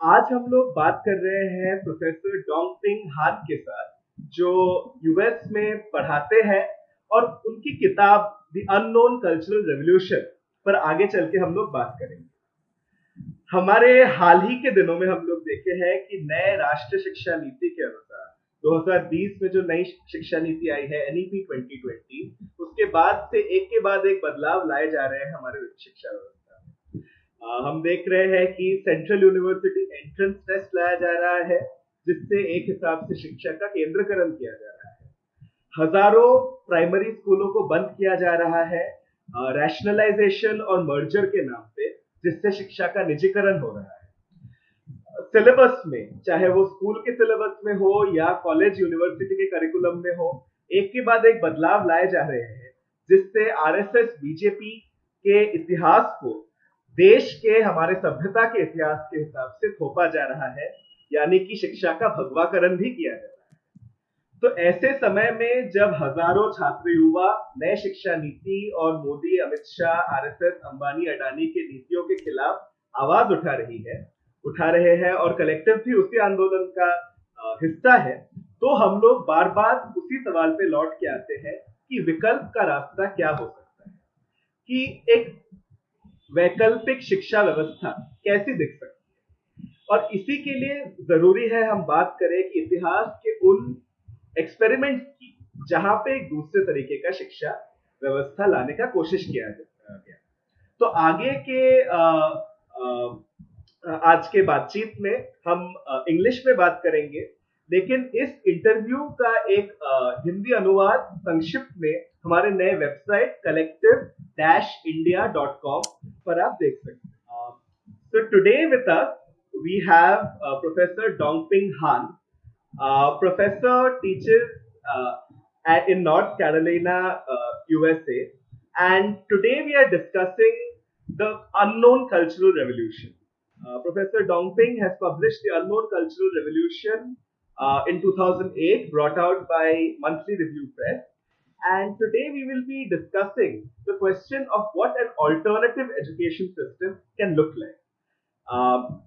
आज हम लोग बात कर रहे हैं प्रोफेसर डोंगपिंग हान के साथ, जो यूएस में पढ़ाते हैं और उनकी किताब द अननोन कल्चरल रेवोल्यूशन पर आगे चल के हम लोग बात करेंगे। हमारे हाल ही के दिनों में हम लोग देखे हैं कि नए राष्ट्रीय शिक्षा नीति के अनुसार 2020 में जो नई शिक्षा नीति आई है एनईपी 2020 उसके बाद से एक के बाद एक बदलाव लाए जा रहे हैं हमारे शिक्षा व्यवस्था में हम देख रहे हैं कि सेंट्रल यूनिवर्सिटी एंट्रेंस टेस्ट लाया जा रहा है, जिससे एक हिसाब से शिक्षा का केंद्रकरण किया जा रहा है। हज़ारों प्राइमरी स्कूलों को बंद किया जा रहा है रैशनलाइजेशन और मर्जर के नाम पे, जिससे शिक्षा का निजीकरण हो रहा है। सिलेबस में, चाहे वो स्कूल के सिलेबस में हो या कॉलेज यूनिवर्सिटी के करिकुलम में हो, एक के बाद एक बदलाव लाए जा रहे हैं, जिससे आरएसएस बीजेपी के इतिहास को देश के, हमारे सभ्यता के इतिहास के हिसाब से थोपा जा रहा है, यानी कि शिक्षा का भगवाकरण भी किया जा रहा है। तो ऐसे समय में जब हज़ारों छात्र युवा नए शिक्षा नीति और मोदी, अमित शाह आरएसएस अंबानी, अडानी के नीतियों के खिलाफ आवाज़ उठा रही है, उठा रहे हैं और कलेक्टिव भी उसी आंदोलन का हिस्सा है तो हम लोग बार बार उसी सवाल पे लौट के आते हैं कि विकल्प का रास्ता क्या हो सकता है? कि एक वैकल्पिक शिक्षा व्यवस्था कैसी दिख सकती है? और इसी के लिए ज़रूरी है हम बात करें कि इतिहास के उन एक्सपेरिमेंट की जहाँ पे एक दूसरे तरीके का शिक्षा व्यवस्था लाने का कोशिश किया गया। तो आगे के आ, आ, आज के बातचीत में हम इंग्लिश में बात करेंगे लेकिन इस इंटरव्यू का एक हिंदी अनुवाद संक्षिप्त में हमारे नए website collective dash India dot com पर आप देख सकते हैं so today with us we have professor डोंगपिंग हान professor teachers in North Carolina, uh, USA. And today we are discussing the unknown cultural revolution. Uh, Professor Dongping has published The Unknown Cultural Revolution uh, in 2008, brought out by Monthly Review Press. And today we will be discussing the question of what an alternative education system can look like. Um,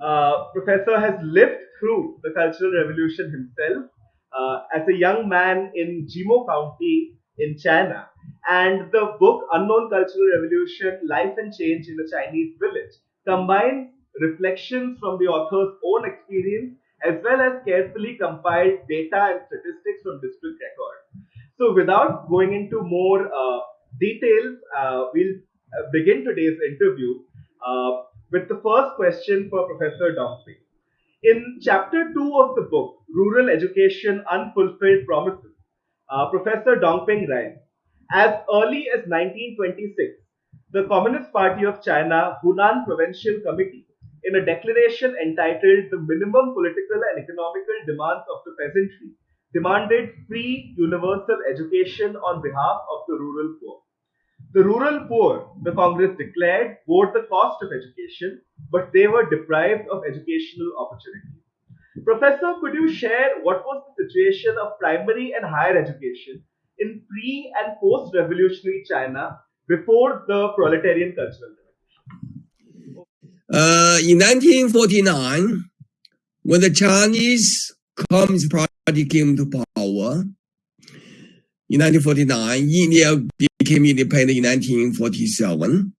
uh, professor has lived through the Cultural Revolution himself uh, as a young man in Jimo County in China. And the book Unknown Cultural Revolution Life and Change in a Chinese Village combines reflections from the author's own experience as well as carefully compiled data and statistics from district records. So, without going into more uh, details, uh, we'll uh, begin today's interview uh, with the first question for Professor Dongping. In chapter 2 of the book, Rural Education Unfulfilled Promises, uh, Professor Dongping writes, as early as 1926, the Communist Party of China Hunan Provincial Committee, in a declaration entitled The Minimum Political and Economical Demands of the Peasantry, demanded free universal education on behalf of the rural poor. The rural poor, the Congress declared, bore the cost of education, but they were deprived of educational opportunities. Professor, could you share what was the situation of primary and higher education in pre and post revolutionary China before the proletarian cultural revolution? Uh, in 1949, when the Chinese Communist Party came to power, in 1949, India became independent in 1947.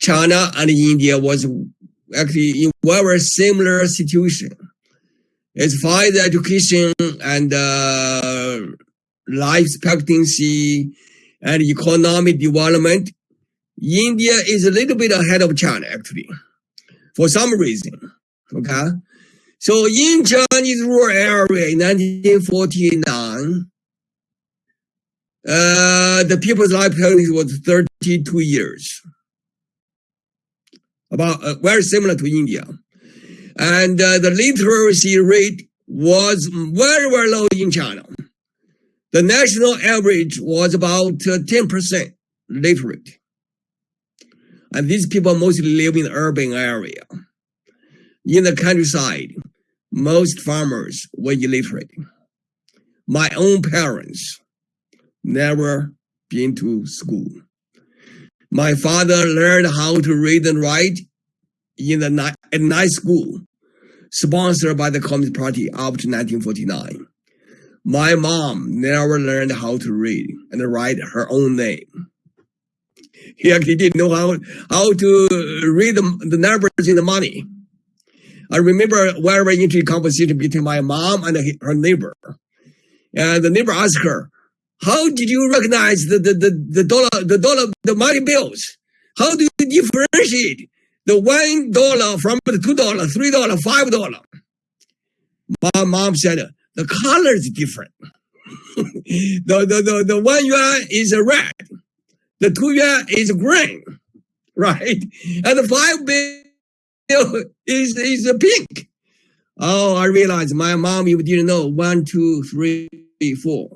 China and India was actually in very similar situation. As far as education and uh, life expectancy and economic development, India is a little bit ahead of China actually, for some reason. Okay, so in Chinese rural area in 1949, uh, the people's life expectancy was 32 years, about uh, very similar to India, and uh, the literacy rate was very very low in China. The national average was about 10% uh, literate. And these people mostly live in urban area. In the countryside, most farmers were illiterate. My own parents never been to school. My father learned how to read and write in the night, at night school, sponsored by the Communist Party up to 1949. My mom never learned how to read and write her own name. He actually didn't know how, how to read the, the numbers in the money. I remember very interesting conversation between my mom and her neighbor. And the neighbor asked her, how did you recognize the, the, the, the dollar, the dollar, the money bills? How do you differentiate the one dollar from the two dollar, three dollar, five dollar? My mom said the color is different. the, the, the, the one yuan is red. The two yuan is green, right? And the five bill is, is pink. Oh, I realized my mom even didn't know one, two, three, four.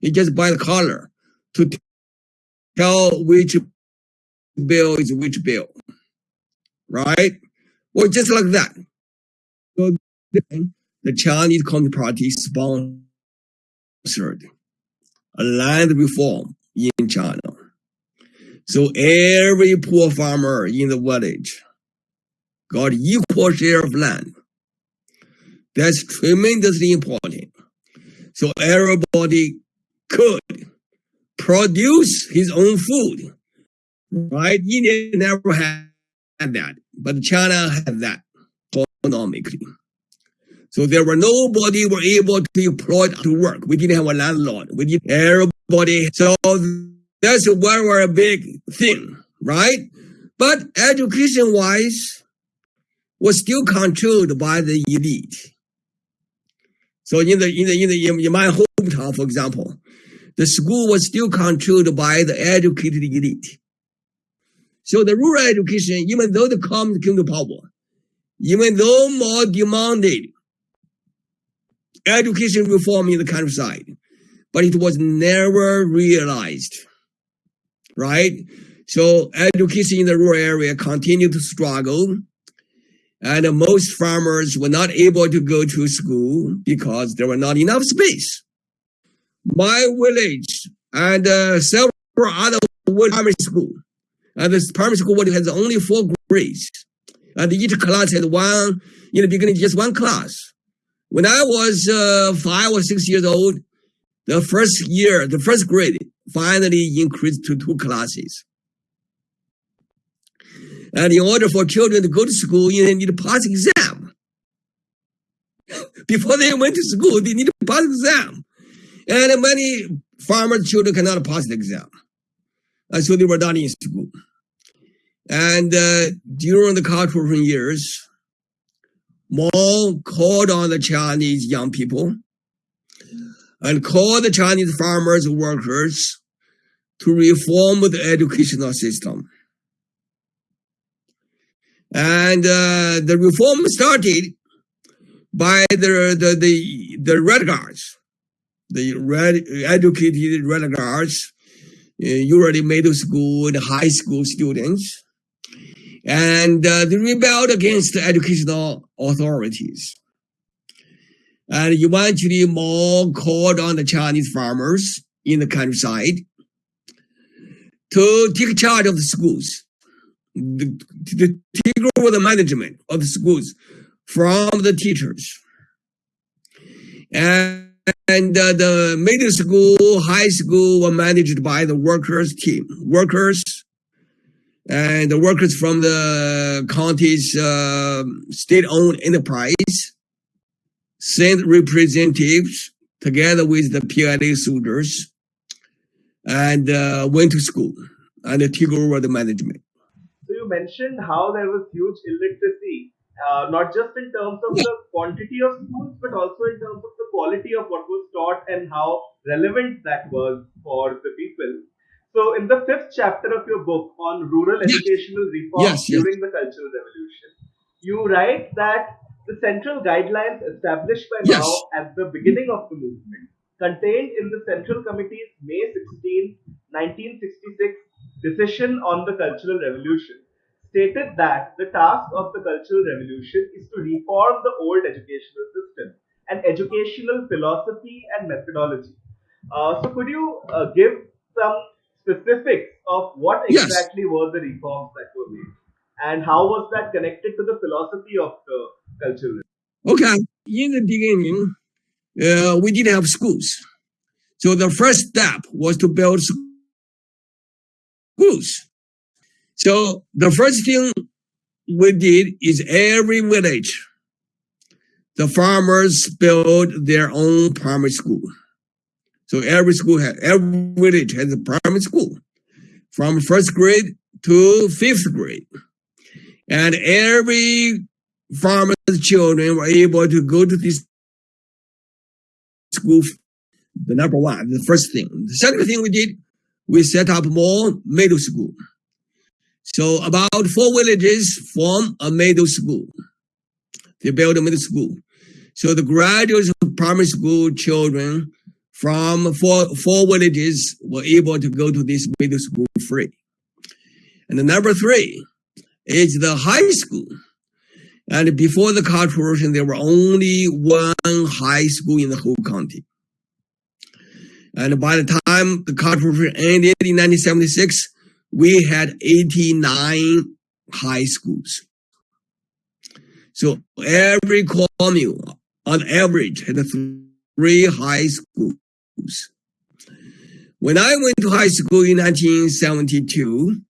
You just buy the color to tell which bill is which bill, right? Well, just like that. So then the Chinese Communist Party sponsored a land reform in China. So every poor farmer in the village got equal share of land. That's tremendously important. So everybody could produce his own food. Right? India never had that, but China had that economically. So there were nobody were able to employ to work. We didn't have a landlord. We didn't everybody. So that's one very big thing, right? But education wise was still controlled by the elite. So in the in the in the in my hometown, for example, the school was still controlled by the educated elite. So the rural education, even though the commons came to power, even though more demanded education reform in the countryside, but it was never realized, right? So education in the rural area continued to struggle, and most farmers were not able to go to school because there were not enough space my village and uh, several other primary school. And this primary school has only four grades. And each class had one, in the beginning, just one class. When I was uh, five or six years old, the first year, the first grade finally increased to two classes. And in order for children to go to school, you need to pass exam. Before they went to school, they need to pass exam. And many farmer children cannot pass the exam. And so they were not in school. And uh, during the cultural years, Mao called on the Chinese young people and called the Chinese farmers workers to reform the educational system. And uh, the reform started by the, the, the, the Red Guards. The red, educated renegades, uh, usually middle school and high school students, and uh, they rebelled against the educational authorities. And eventually Mao called on the Chinese farmers in the countryside to take charge of the schools, to, to take over the management of the schools from the teachers. And and uh, the middle school, high school were managed by the workers team. Workers and the workers from the county's uh, state-owned enterprise sent representatives together with the PLA soldiers and uh, went to school and took over the management. You mentioned how there was huge illiteracy uh, not just in terms of the quantity of schools, but also in terms of the quality of what was taught and how relevant that was for the people. So, in the fifth chapter of your book on rural educational reform yes, yes. during the Cultural Revolution, you write that the central guidelines established by yes. Mao at the beginning of the movement, contained in the Central Committee's May 16, 1966 decision on the Cultural Revolution, stated that the task of the Cultural Revolution is to reform the old educational system and educational philosophy and methodology. Uh, so, could you uh, give some specifics of what exactly yes. were the reforms that were made? and how was that connected to the philosophy of the Cultural Revolution? Okay, in the beginning, uh, we didn't have schools. So the first step was to build schools. So the first thing we did is every village, the farmers built their own primary school. So every school had, every village has a primary school from first grade to fifth grade. And every farmer's children were able to go to this school. The number one, the first thing. The second thing we did, we set up more middle school. So about four villages form a middle school. They build a middle school. So the graduates of primary school children from four, four villages were able to go to this middle school free. And the number three is the high school. And before the revolution, there were only one high school in the whole county. And by the time the revolution ended in 1976, we had 89 high schools. So every commune on average had three high schools. When I went to high school in 1972,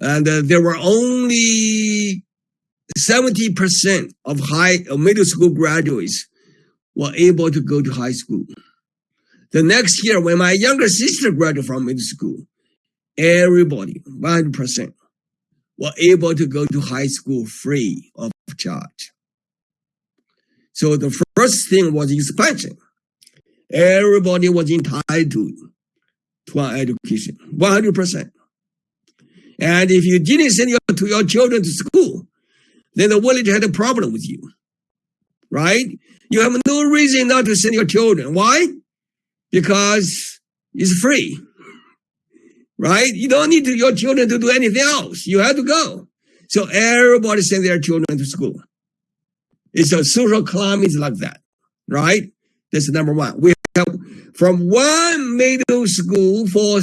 and uh, there were only 70% of high uh, middle school graduates were able to go to high school. The next year, when my younger sister graduated from middle school, everybody, 100%, were able to go to high school free of charge. So the first thing was expansion. Everybody was entitled to an education, 100%. And if you didn't send your, to your children to school, then the village had a problem with you, right? You have no reason not to send your children. Why? Because it's free, right? You don't need to, your children to do anything else. You have to go. So everybody send their children to school. It's a social climate like that, right? That's number one. We have from one middle school for,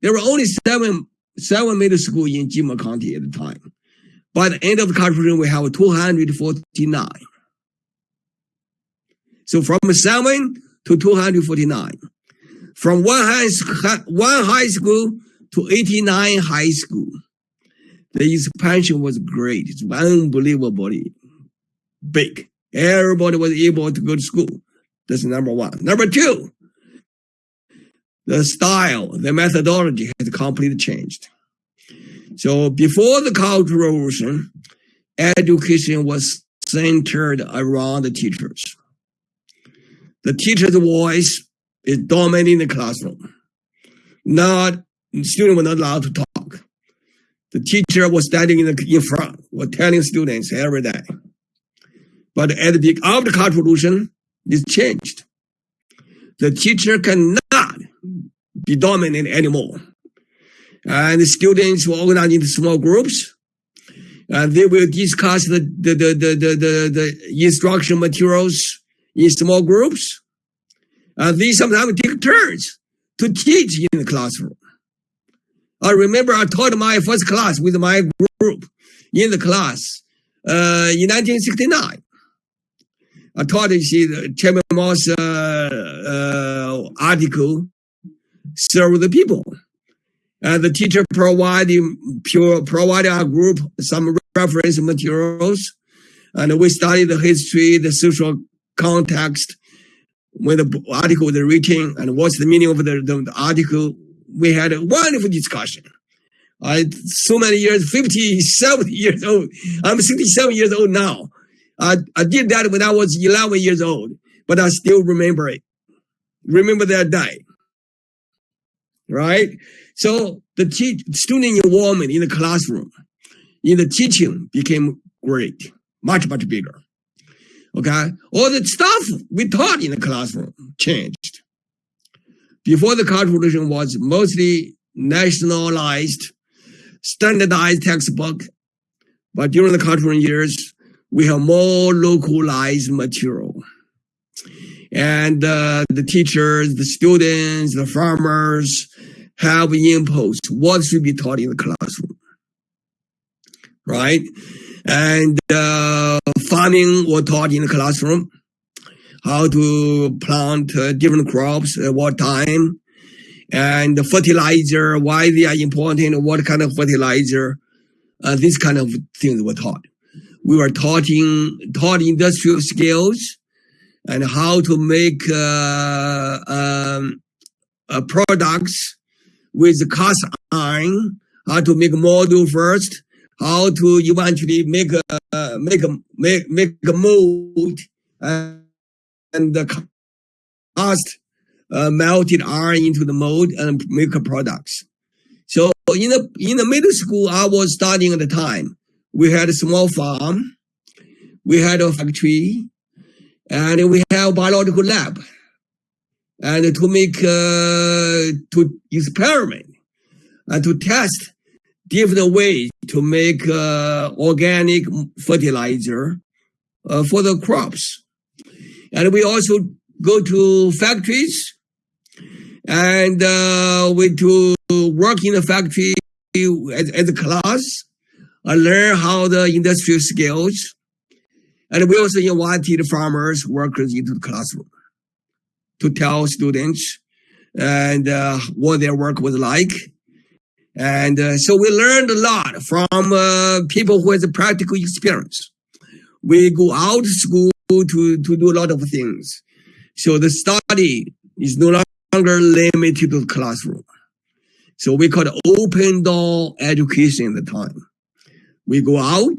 there were only seven, seven middle school in Jimo County at the time. By the end of the constitution, we have 249. So from seven to 249. From one high, one high school to 89 high school. The expansion was great. It's unbelievably big. Everybody was able to go to school. That's number one. Number two, the style, the methodology has completely changed. So before the Cultural Revolution, education was centered around the teachers. The teacher's voice is dominating the classroom. Not students were not allowed to talk. The teacher was standing in, the, in front, was telling students every day. But at the the Cultural Revolution, this changed. The teacher cannot be dominant anymore. And the students were organized into small groups. And they will discuss the, the, the, the, the, the instruction materials in small groups. And they sometimes take turns to teach in the classroom. I remember I taught my first class with my group in the class uh, in 1969. I taught you see the Chairman Mao's uh, uh, article, serve the people. And the teacher provided, provided our group some reference materials. And we studied the history, the social context, when the article was written and what's the meaning of the, the, the article. We had a wonderful discussion. I, so many years, 57 years old. I'm 67 years old now. I, I did that when I was 11 years old, but I still remember it. Remember that day. Right? So the te- student involvement in the classroom, in the teaching became great, much, much bigger. Okay. All the stuff we taught in the classroom changed. Before the Cultural Revolution was mostly nationalized, standardized textbook. But during the cultural years, we have more localized material. And uh, the teachers, the students, the farmers have imposed what should be taught in the classroom. Right? And uh, farming was taught in the classroom, how to plant uh, different crops at what time, and the fertilizer, why they are important, what kind of fertilizer, uh, this kind of things were taught. We were taught, in, taught industrial skills and how to make uh, um, uh, products with cast iron, how to make model first, how to eventually make a make a make make a mold and, the cast uh, melted iron into the mold and make products. So in the in the middle school I was studying at the time, we had a small farm, we had a factory, and we have biological lab, and to make uh, to experiment and to test different ways to make uh, organic fertilizer uh, for the crops. And we also go to factories and uh, we to work in the factory as, as a class and learn how the industrial skills. And we also invited farmers, workers into the classroom to tell students and uh, what their work was like and uh, so we learned a lot from uh, people who has a practical experience. We go out to school to, to do a lot of things. So the study is no longer limited to the classroom. So we call it open door education at the time. We go out,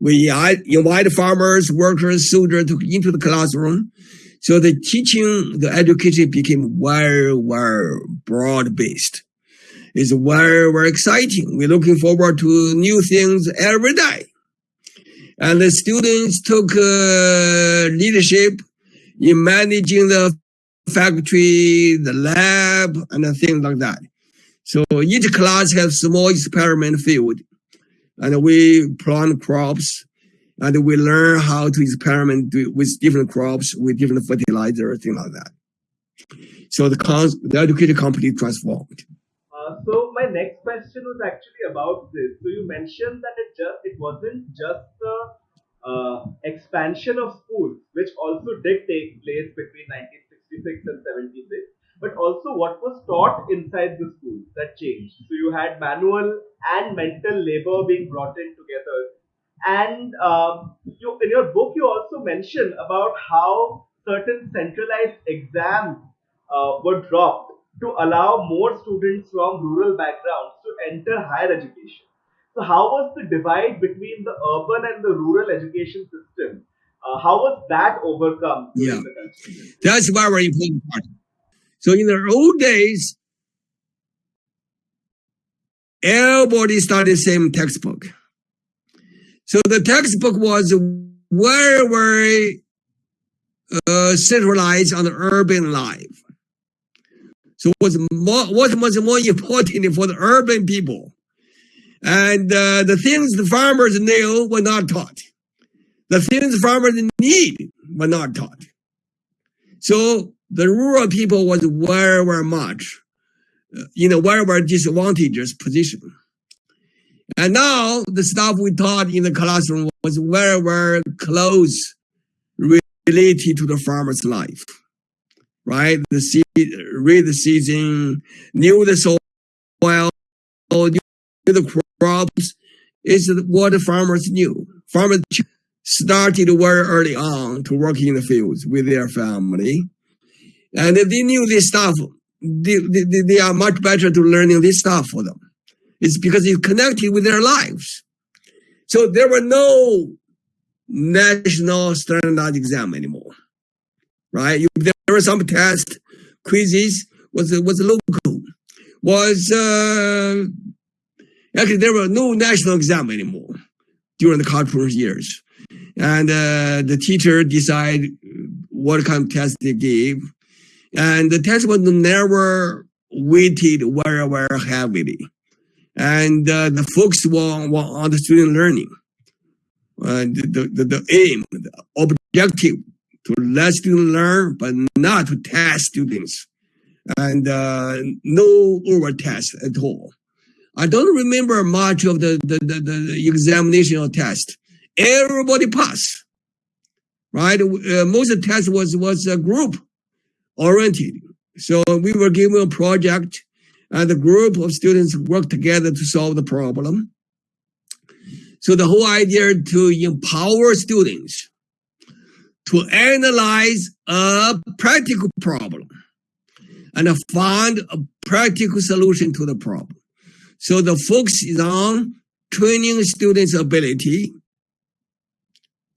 we invite farmers, workers, soldiers to, into the classroom. So the teaching, the education became very, very broad is very, very exciting. We're looking forward to new things every day. And the students took uh, leadership in managing the factory, the lab, and things like that. So each class has small experiment field, and we plant crops, and we learn how to experiment with different crops, with different fertilizer, things like that. So the, the education company transformed. Uh, so my next question was actually about this. So you mentioned that it just it wasn't just the uh, expansion of schools, which also did take place between 1966 and 76, but also what was taught inside the schools that changed. So you had manual and mental labor being brought in together, and um, you, in your book you also mention about how certain centralized exams uh, were dropped to allow more students from rural backgrounds to enter higher education. So, how was the divide between the urban and the rural education system? Uh, how was that overcome? Yeah, that's very important part. So, in the old days, everybody studied the same textbook. So, the textbook was very, very uh, centralized on the urban life. So what's more, what was more important for the urban people? And uh, the things the farmers knew were not taught. The things farmers need were not taught. So the rural people was very, very much uh, in a very, very disadvantageous position. And now the stuff we taught in the classroom was very, very close related to the farmer's life right? The seed, read the season, knew the soil, knew the crops, is what the farmers knew. Farmers started very early on to work in the fields with their family. And they knew this stuff. They, they, they are much better to learning this stuff for them. It's because it's connected with their lives. So there were no national standardized exam anymore right? You, there were some test. Quizzes was was local, was uh, actually there were no national exam anymore during the cultural years, and uh, the teacher decide what kind of test they gave, and the test was never weighted very very heavily, and uh, the focus was, was on the student learning. Uh, the, the, the aim, the objective to let students learn, but not to test students. And uh, no over test at all. I don't remember much of the, the, the, the examination or test. Everybody passed, right? Uh, most of the test was, was a group oriented. So we were given a project and the group of students worked together to solve the problem. So the whole idea to empower students to analyze a practical problem and find a practical solution to the problem. So the focus is on training students' ability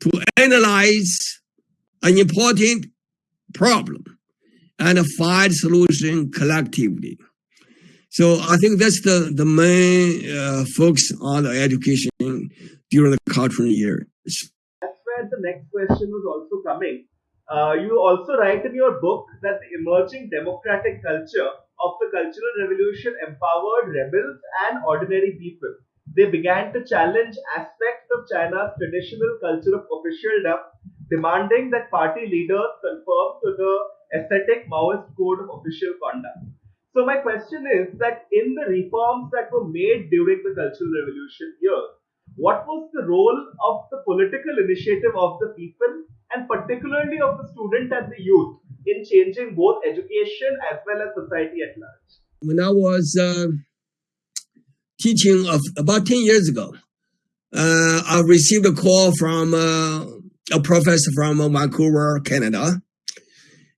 to analyze an important problem and find solution collectively. So I think that's the, the main uh, focus on the education during the cultural years. Where the next question was also coming. Uh, you also write in your book that the emerging democratic culture of the Cultural Revolution empowered rebels and ordinary people. They began to challenge aspects of China's traditional culture of officialdom, demanding that party leaders conform to the ascetic Maoist code of official conduct. So my question is that in the reforms that were made during the Cultural Revolution years, what was the role of the political initiative of the people and particularly of the student and the youth in changing both education as well as society at large? When I was uh, teaching of about 10 years ago, uh, I received a call from uh, a professor from Vancouver, Canada.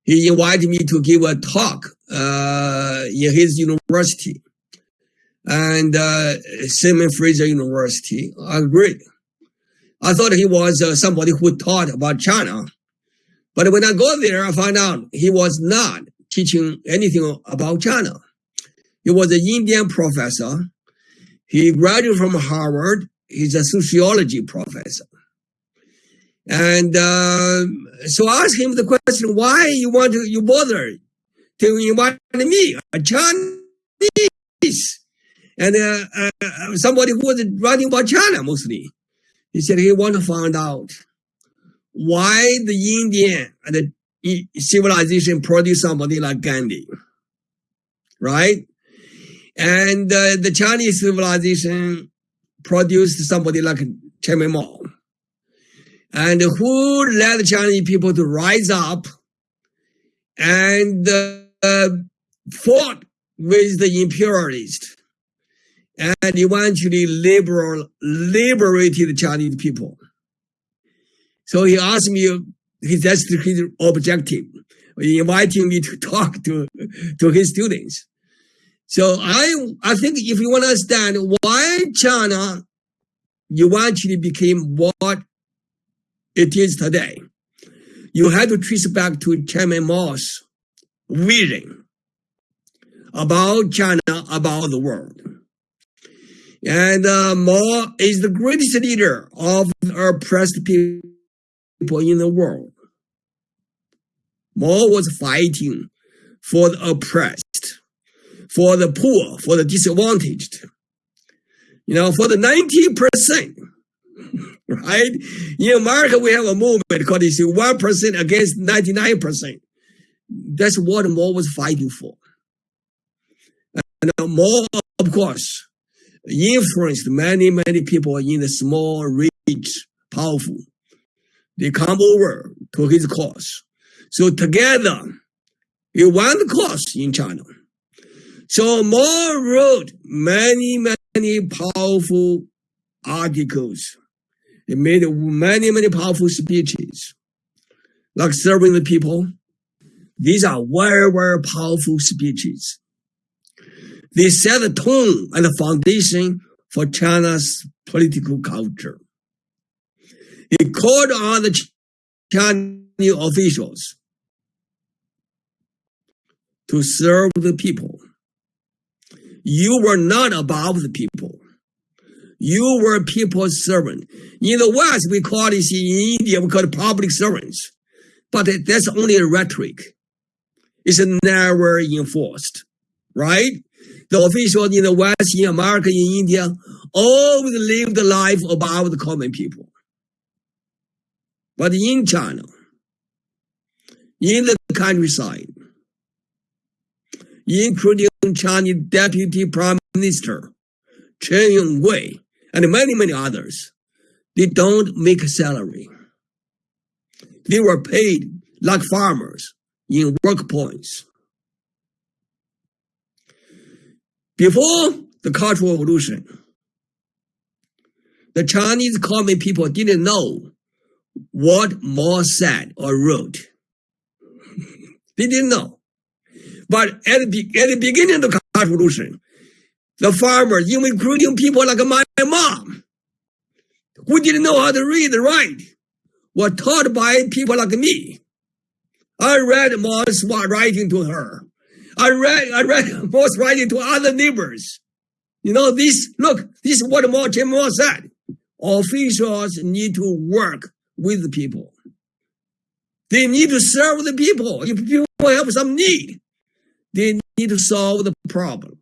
He invited me to give a talk uh, in his university and uh, Simon Fraser University. I agreed. I thought he was uh, somebody who taught about China. But when I go there, I find out he was not teaching anything about China. He was an Indian professor. He graduated from Harvard. He's a sociology professor. And uh, so I asked him the question, why you want to, you bother to invite me, a Chinese, and uh, uh, somebody who was writing about China mostly. He said he want to find out why the Indian and the civilization produced somebody like Gandhi, right? And uh, the Chinese civilization produced somebody like Chairman Mao. And who led the Chinese people to rise up and uh, fought with the imperialists and eventually liberal, liberated the Chinese people. So he asked me, that's his objective, inviting me to talk to, to his students. So I, I think if you want to understand why China eventually became what it is today, you have to trace back to Chairman Mao's vision about China, about the world. And uh, Mao is the greatest leader of oppressed people in the world. Mao was fighting for the oppressed, for the poor, for the disadvantaged. You know, for the 90%, right? In America, we have a movement called this 1% against 99%. That's what Mao was fighting for. And Mao, of course, influenced many, many people in the small, rich, powerful. They come over to his cause. So together, he won the cause in China. So Mao wrote many, many powerful articles. He made many, many powerful speeches, like serving the people. These are very, very powerful speeches. They set the tone and the foundation for China's political culture. He called on the Chinese officials to serve the people. You were not above the people. You were people's servant. In the West, we call this in India, we call it public servants. But that's only a rhetoric. It's never enforced, right? The officials in the West, in America, in India, always lived the life above the common people. But in China, in the countryside, including Chinese deputy prime minister, Chen Yonggui, and many, many others, they don't make a salary. They were paid like farmers in work points. Before the Cultural Revolution, the Chinese common people didn't know what Mao said or wrote. they didn't know. But at the, at the beginning of the Cultural Revolution, the farmers, including people like my mom, who didn't know how to read and write, were taught by people like me. I read Mao's writing to her. I read, I read Mao's writing to other neighbors. You know, this, look, this is what Mao Zedong said. Officials need to work with the people. They need to serve the people. If people have some need, they need to solve the problem.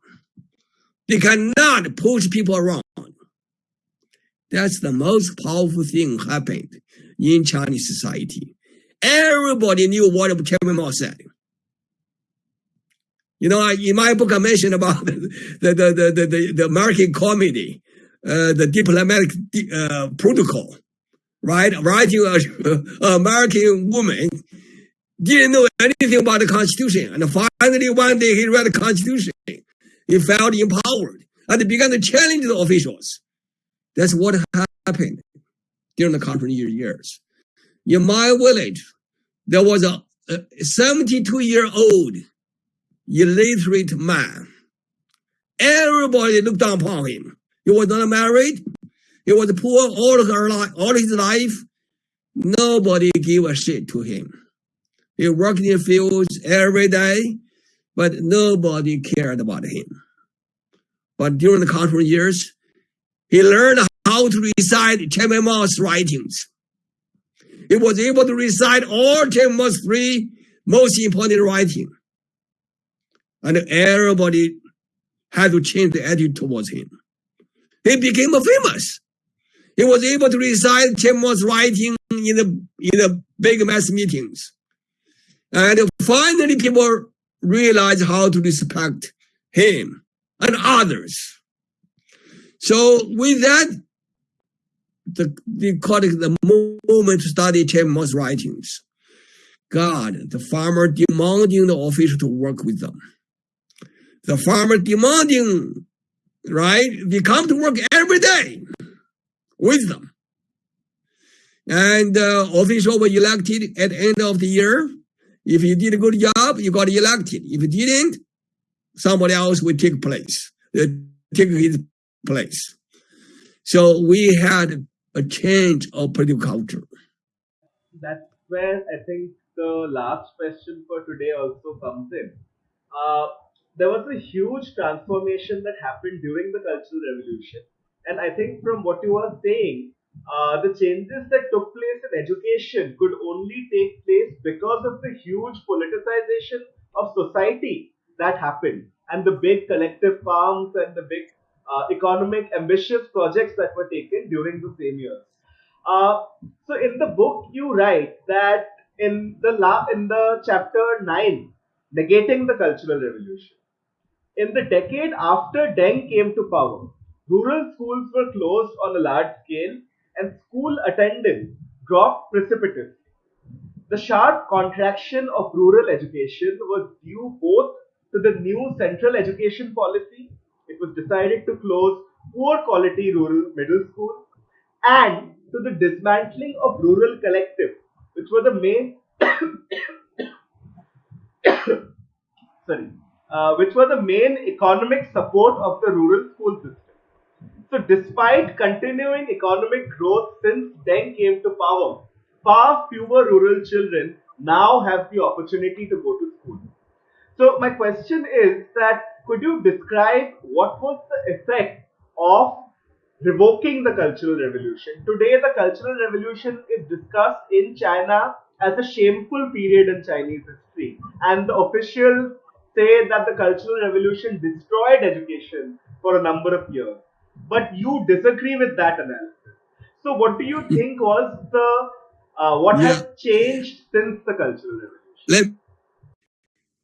They cannot push people around. That's the most powerful thing happened in Chinese society. Everybody knew what Chairman Mao said. You know, in my book, I mentioned about the, the, the, the, the, the American comedy, uh, the diplomatic uh, protocol, right? Writing a, a American woman didn't know anything about the Constitution. And finally, one day he read the Constitution. He felt empowered and began to challenge the officials. That's what happened during the Cultural years. In my village, there was a 72 year old illiterate man. Everybody looked down upon him. He was not married. He was poor all life, all his life. Nobody gave a shit to him. He worked in the fields every day, but nobody cared about him. But during the cultural years, he learned how to recite Chairman Mao's writings. He was able to recite all Chairman Mao's three most important writings. And everybody had to change the attitude towards him. He became famous. He was able to recite Mao's writing in the, in the big mass meetings. And finally people realized how to respect him and others. So with that, the, they call it the moment to study Mao's writings. God, the farmer demanding the official to work with them. The farmer demanding, right? They come to work every day with them. And uh, official were elected at the end of the year. If you did a good job, you got elected. If you didn't, somebody else will take place, uh, take his place. So we had a change of political culture. That's where I think the last question for today also comes in. Uh, there was a huge transformation that happened during the Cultural Revolution. And I think from what you are saying, uh, the changes that took place in education could only take place because of the huge politicization of society that happened and the big collective farms and the big uh, economic ambitious projects that were taken during the same years. Uh, so in the book you write that in the la- in the chapter 9 negating the cultural revolution in the decade after Deng came to power rural schools were closed on a large scale and school attendance dropped precipitously. The sharp contraction of rural education was due both to the new central education policy, it was decided to close poor quality rural middle schools, and to the dismantling of rural collectives, which were the main sorry, uh, which were the main economic support of the rural school system. So, despite continuing economic growth since Deng came to power, far fewer rural children now have the opportunity to go to school. So my question is that could you describe what was the effect of revoking the Cultural Revolution? Today the Cultural Revolution is discussed in China as a shameful period in Chinese history and the officials say that the Cultural Revolution destroyed education for a number of years. But you disagree with that analysis. So what do you think was the uh, what yeah. has changed since the Cultural Revolution? Let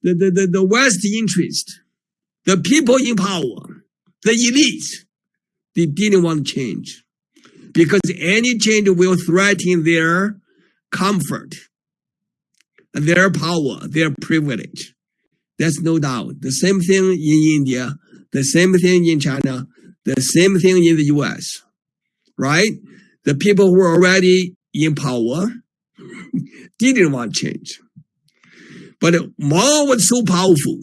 the, the, the, the West interest, the people in power, the elites, They didn't want change because any change will threaten their comfort, their power, their privilege. That's no doubt. The same thing in India, the same thing in China, the same thing in the US, right? The people who are already in power didn't want change. But Mao was so powerful.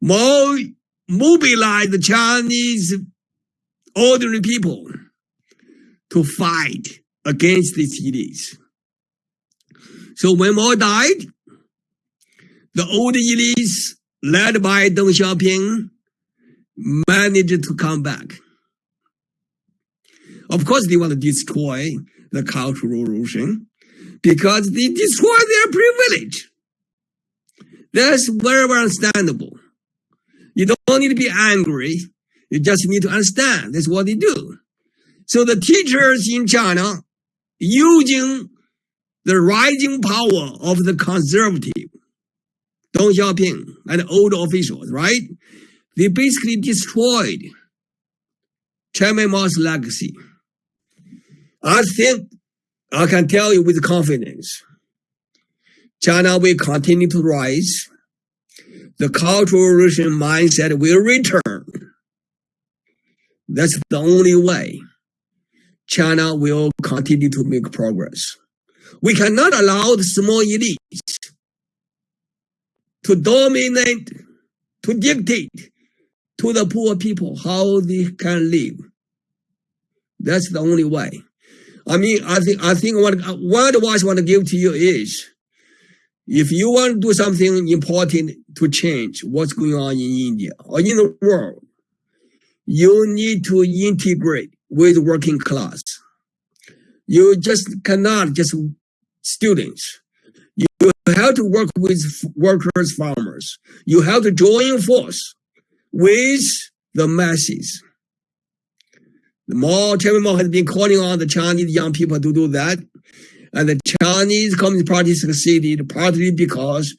Mao mobilized the Chinese ordinary people to fight against these elites. So when Mao died, the old elites, led by Deng Xiaoping, managed to come back. Of course, they want to destroy the Cultural Revolution because they destroy their privilege. That's very, very understandable. You don't need to be angry. You just need to understand. That's what they do. So the teachers in China using the rising power of the conservative, Deng Xiaoping and old officials, right? They basically destroyed Chairman Mao's legacy. I think I can tell you with confidence, China will continue to rise. The cultural revolution mindset will return. That's the only way China will continue to make progress. We cannot allow the small elites to dominate, to dictate to the poor people how they can live. That's the only way. I mean, I think I think what what advice I want to give to you is, if you want to do something important to change what's going on in India or in the world, you need to integrate with working class. You just cannot just students. You have to work with workers, farmers. You have to join force with the masses. The Mao, Chairman Mao has been calling on the Chinese young people to do that. And the Chinese Communist Party succeeded partly because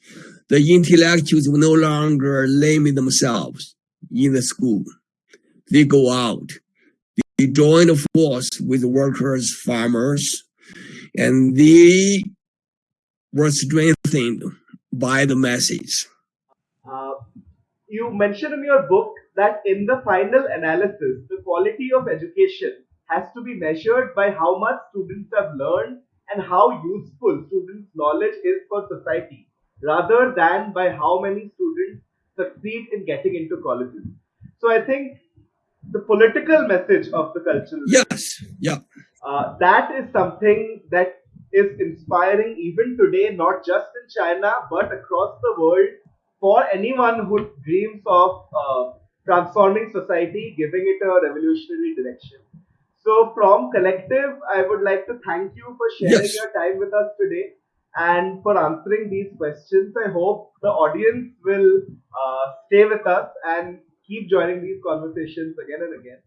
the intellectuals were no longer laming themselves in the school. They go out. They join the force with workers, farmers, and they were strengthened by the message. Uh, you mentioned in your book that in the final analysis, the quality of education has to be measured by how much students have learned and how useful students' knowledge is for society, rather than by how many students succeed in getting into colleges. So I think the political message of the cultural yes, yeah, uh, that is something that is inspiring even today, not just in China but across the world for anyone who dreams of uh, transforming society, giving it a revolutionary direction. So, from Collective, I would like to thank you for sharing Yes. your time with us today and for answering these questions. I hope the audience will uh, stay with us and keep joining these conversations again and again.